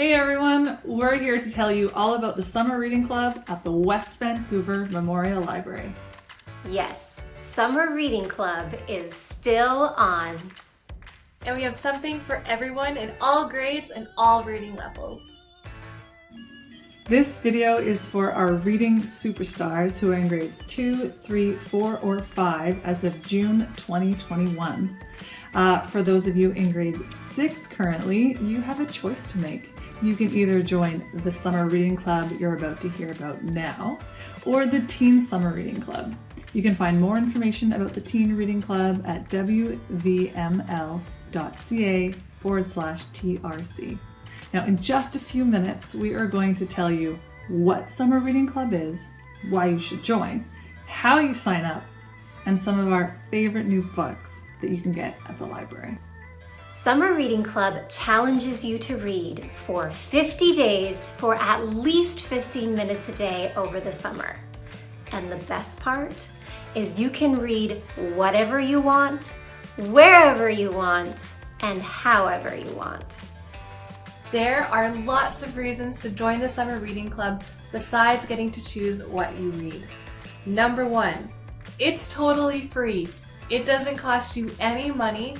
Hey everyone, we're here to tell you all about the Summer Reading Club at the West Vancouver Memorial Library. Yes, Summer Reading Club is still on. And we have something for everyone in all grades and all reading levels. This video is for our reading superstars who are in grades 2, 3, 4, or 5 as of June 2021. Uh, for those of you in grade 6 currently, you have a choice to make. You can either join the Summer Reading Club you're about to hear about now, or the Teen Summer Reading Club. You can find more information about the Teen Reading Club at wvml.ca forward slash TRC. Now, in just a few minutes, we are going to tell you what Summer Reading Club is, why you should join, how you sign up, and some of our favorite new books that you can get at the library. Summer Reading Club challenges you to read for 50 days for at least 15 minutes a day over the summer. And the best part is you can read whatever you want, wherever you want, and however you want. There are lots of reasons to join the Summer Reading Club besides getting to choose what you read. Number one, it's totally free. It doesn't cost you any money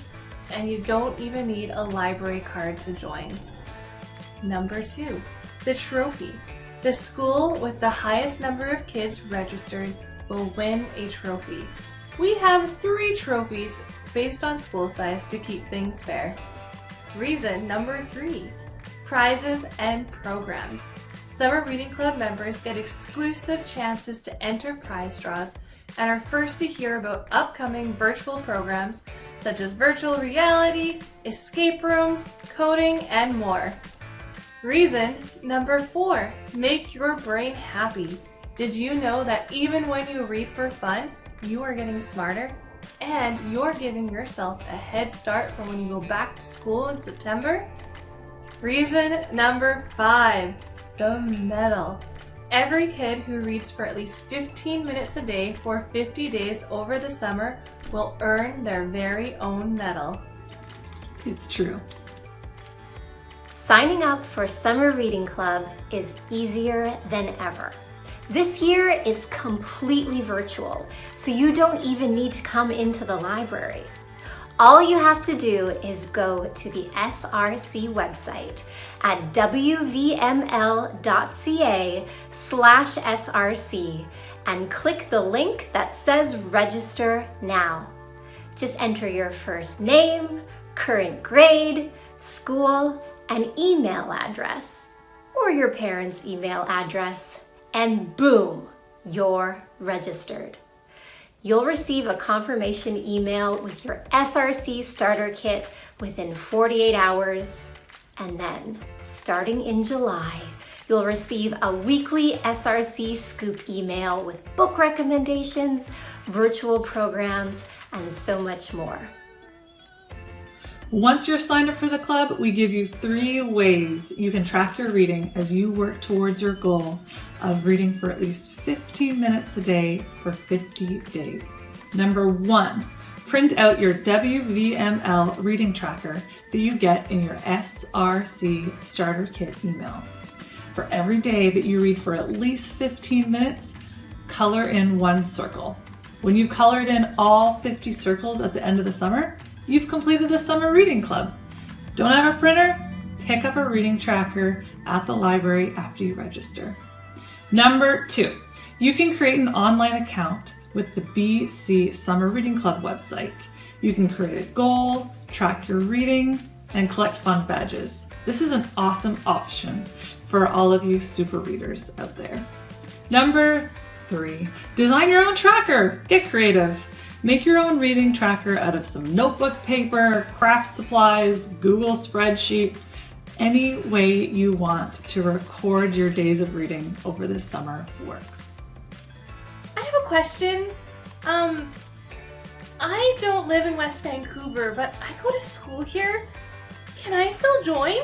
and you don't even need a library card to join. Number two, the trophy. The school with the highest number of kids registered will win a trophy. We have three trophies based on school size to keep things fair. Reason number three, prizes and programs. Summer Reading Club members get exclusive chances to enter prize draws and are first to hear about upcoming virtual programs such as virtual reality, escape rooms, coding, and more. Reason number four, make your brain happy. Did you know that even when you read for fun, you are getting smarter? And you're giving yourself a head start for when you go back to school in September? Reason number five, the medal. Every kid who reads for at least 15 minutes a day for 50 days over the summer will earn their very own medal. It's true. Signing up for Summer Reading Club is easier than ever. This year, it's completely virtual, so you don't even need to come into the library. All you have to do is go to the SRC website at wvml.ca slash src and click the link that says register now. Just enter your first name, current grade, school, and email address, or your parents' email address, and boom, you're registered. You'll receive a confirmation email with your SRC starter kit within 48 hours. And then, starting in July, you'll receive a weekly SRC Scoop email with book recommendations, virtual programs, and so much more. Once you're signed up for the club, we give you three ways you can track your reading as you work towards your goal of reading for at least 15 minutes a day for 50 days. Number one, print out your WVML reading tracker that you get in your SRC starter kit email. For every day that you read for at least 15 minutes, color in one circle. When you've colored in all 50 circles at the end of the summer, you've completed the summer reading club. Don't have a printer? Pick up a reading tracker at the library after you register. Number two, you can create an online account with the BC Summer Reading Club website. You can create a goal, track your reading, and collect fun badges. This is an awesome option for all of you super readers out there. Number three, design your own tracker. Get creative. Make your own reading tracker out of some notebook paper, craft supplies, Google spreadsheet, any way you want to record your days of reading over the summer works. I have a question. Um, I don't live in West Vancouver, but I go to school here. Can I still join?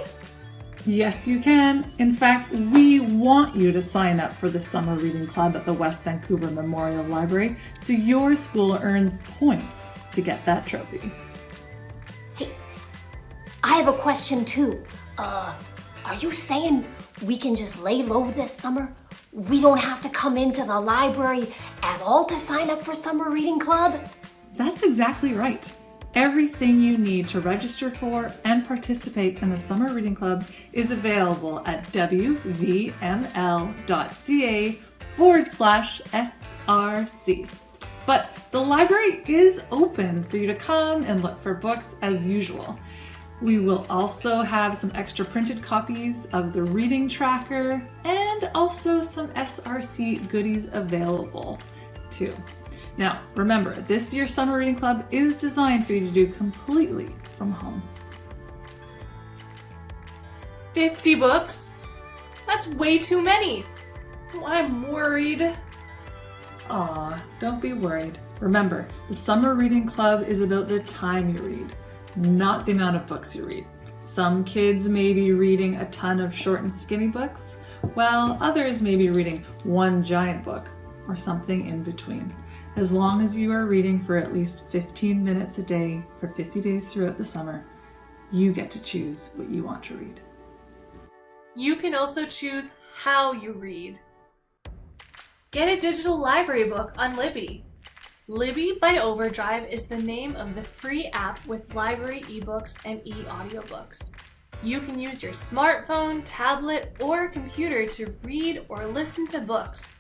Yes, you can. In fact, we want you to sign up for the Summer Reading Club at the West Vancouver Memorial Library so your school earns points to get that trophy. Hey, I have a question too. Uh, Are you saying we can just lay low this summer? We don't have to come into the library at all to sign up for summer reading club? That's exactly right. Everything you need to register for and participate in the Summer Reading Club is available at wvml.ca forward slash SRC. But the library is open for you to come and look for books as usual. We will also have some extra printed copies of the reading tracker and also some SRC goodies available too. Now, remember, this year's Summer Reading Club is designed for you to do completely from home. 50 books? That's way too many. I'm worried. Aw, don't be worried. Remember, the Summer Reading Club is about the time you read, not the amount of books you read. Some kids may be reading a ton of short and skinny books, while others may be reading one giant book or something in between. As long as you are reading for at least 15 minutes a day for 50 days throughout the summer, you get to choose what you want to read. You can also choose how you read. Get a digital library book on Libby. Libby by Overdrive is the name of the free app with library ebooks and e-audiobooks. You can use your smartphone, tablet, or computer to read or listen to books.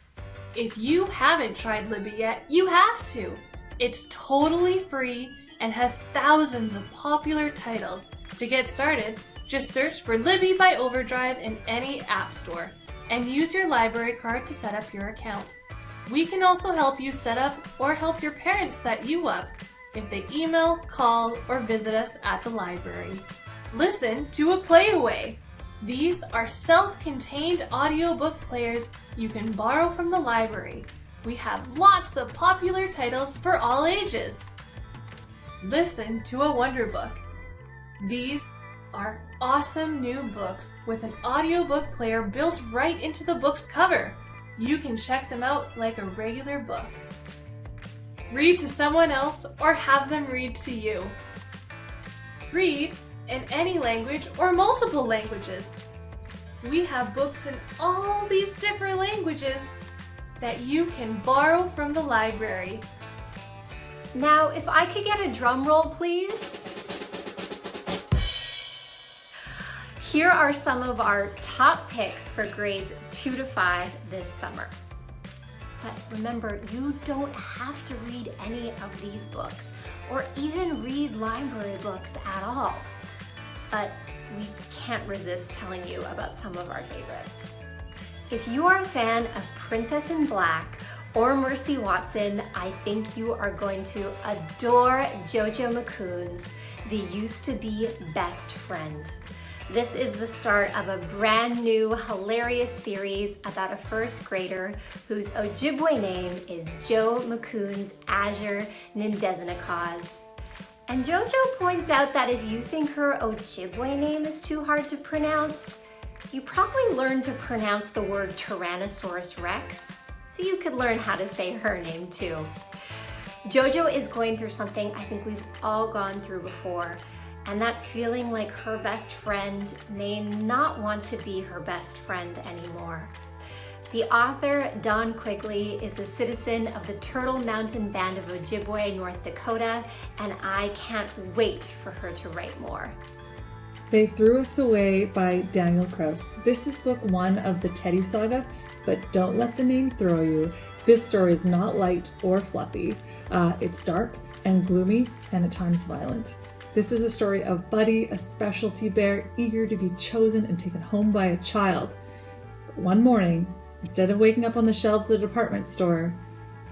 If you haven't tried Libby yet, you have to. It's totally free and has thousands of popular titles. To get started, just search for Libby by Overdrive in any app store and use your library card to set up your account. We can also help you set up or help your parents set you up if they email, call, or visit us at the library. Listen to a playaway. These are self-contained audiobook players you can borrow from the library. We have lots of popular titles for all ages. Listen to a wonder book. These are awesome new books with an audiobook player built right into the book's cover. You can check them out like a regular book. Read to someone else or have them read to you. Read in any language or multiple languages. We have books in all these different languages that you can borrow from the library. Now, if I could get a drum roll, please. Here are some of our top picks for grades two to five this summer. But remember, you don't have to read any of these books or even read library books at all but we can't resist telling you about some of our favorites. If you are a fan of Princess in Black or Mercy Watson, I think you are going to adore Jojo Makoons The Used to Be Best Friend. This is the start of a brand new hilarious series about a first grader whose Ojibwe name is Joe Makoons Azure Nindezinakaz. And Jojo points out that if you think her Ojibwe name is too hard to pronounce, you probably learned to pronounce the word Tyrannosaurus Rex, so you could learn how to say her name too. Jojo is going through something I think we've all gone through before, and that's feeling like her best friend may not want to be her best friend anymore. The author, Dawn Quigley, is a citizen of the Turtle Mountain Band of Ojibwe, North Dakota, and I can't wait for her to write more. They Threw Us Away by Daniel Kraus. This is book one of the Teddy saga, but don't let the name throw you. This story is not light or fluffy. Uh, it's dark and gloomy and at times violent. This is a story of Buddy, a specialty bear eager to be chosen and taken home by a child. But one morning, Instead of waking up on the shelves of the department store,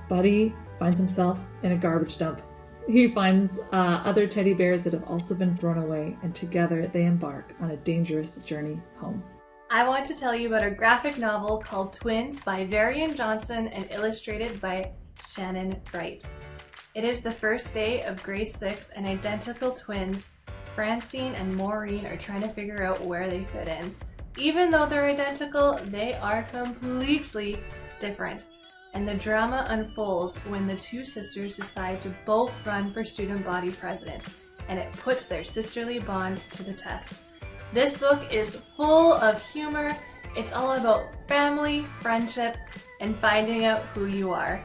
Buddy finds himself in a garbage dump. He finds uh, other teddy bears that have also been thrown away, and together they embark on a dangerous journey home. I want to tell you about a graphic novel called Twins by Varian Johnson and illustrated by Shannon Wright. It is the first day of grade 6 and identical twins, Francine and Maureen, are trying to figure out where they fit in. Even though they're identical, they are completely different. And the drama unfolds when the two sisters decide to both run for student body president, and it puts their sisterly bond to the test. This book is full of humor. It's all about family, friendship, and finding out who you are.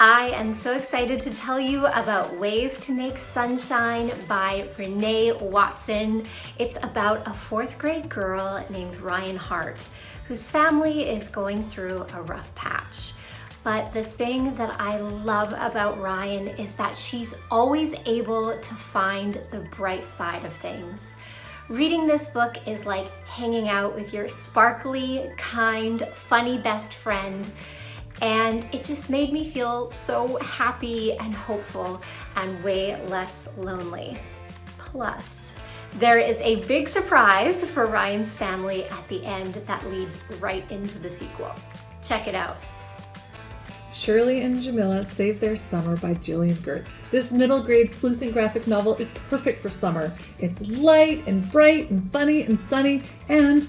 I am so excited to tell you about Ways to Make Sunshine by Renee Watson. It's about a fourth grade girl named Ryan Hart, whose family is going through a rough patch. But the thing that I love about Ryan is that she's always able to find the bright side of things. Reading this book is like hanging out with your sparkly, kind, funny best friend and it just made me feel so happy and hopeful and way less lonely. Plus, there is a big surprise for Ryan's family at the end that leads right into the sequel. Check it out. Shirley and Jamila Save Their Summer by Gillian Goerz. This middle grade sleuthing graphic novel is perfect for summer. It's light and bright and funny and sunny, and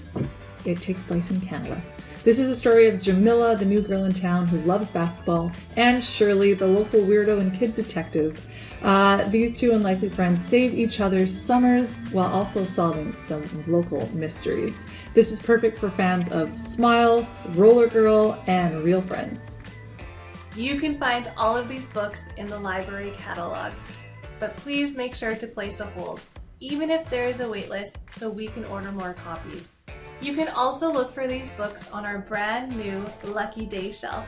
it takes place in Canada. This is a story of Jamila, the new girl in town who loves basketball, and Shirley, the local weirdo and kid detective. Uh, these two unlikely friends save each other's summers while also solving some local mysteries. This is perfect for fans of Smile, Roller Girl, and Real Friends. You can find all of these books in the library catalog, but please make sure to place a hold, even if there is a waitlist, so we can order more copies. You can also look for these books on our brand new Lucky Day shelf.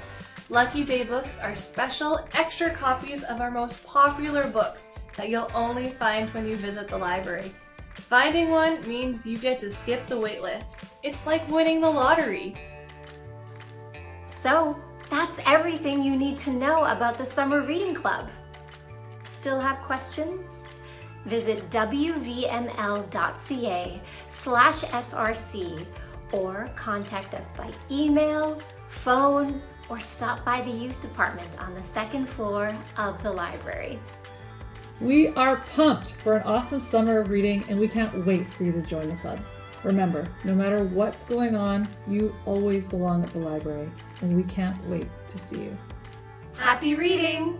Lucky Day books are special extra copies of our most popular books that you'll only find when you visit the library. Finding one means you get to skip the waitlist. It's like winning the lottery. So, that's everything you need to know about the Summer Reading Club. Still have questions? Visit wvml.ca slash src or contact us by email, phone, or stop by the youth department on the second floor of the library. We are pumped for an awesome summer of reading and we can't wait for you to join the club. Remember, no matter what's going on, you always belong at the library, and we can't wait to see you. Happy reading!